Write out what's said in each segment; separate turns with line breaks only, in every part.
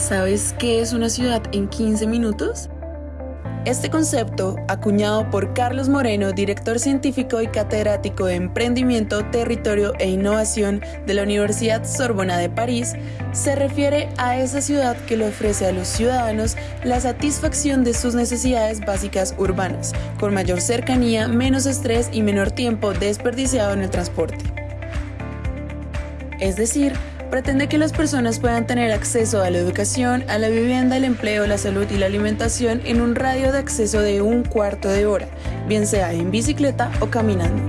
¿Sabes qué es una ciudad en 15 minutos? Este concepto, acuñado por Carlos Moreno, director científico y catedrático de Emprendimiento, Territorio e Innovación de la Universidad Sorbona de París, se refiere a esa ciudad que le ofrece a los ciudadanos la satisfacción de sus necesidades básicas urbanas, con mayor cercanía, menos estrés y menor tiempo desperdiciado en el transporte. Es decir, pretende que las personas puedan tener acceso a la educación, a la vivienda, el empleo, la salud y la alimentación en un radio de acceso de un cuarto de hora, bien sea en bicicleta o caminando.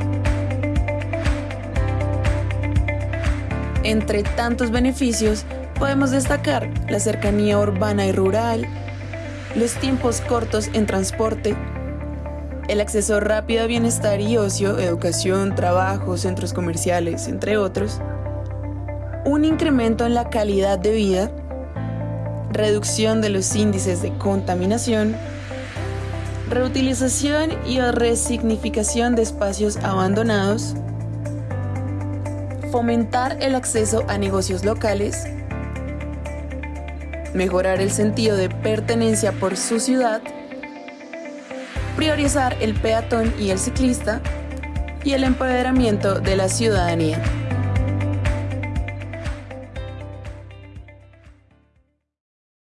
Entre tantos beneficios, podemos destacar la cercanía urbana y rural, los tiempos cortos en transporte, el acceso rápido a bienestar y ocio, educación, trabajo, centros comerciales, entre otros, un incremento en la calidad de vida, reducción de los índices de contaminación, reutilización y resignificación de espacios abandonados, fomentar el acceso a negocios locales, mejorar el sentido de pertenencia por su ciudad, priorizar el peatón y el ciclista y el empoderamiento de la ciudadanía.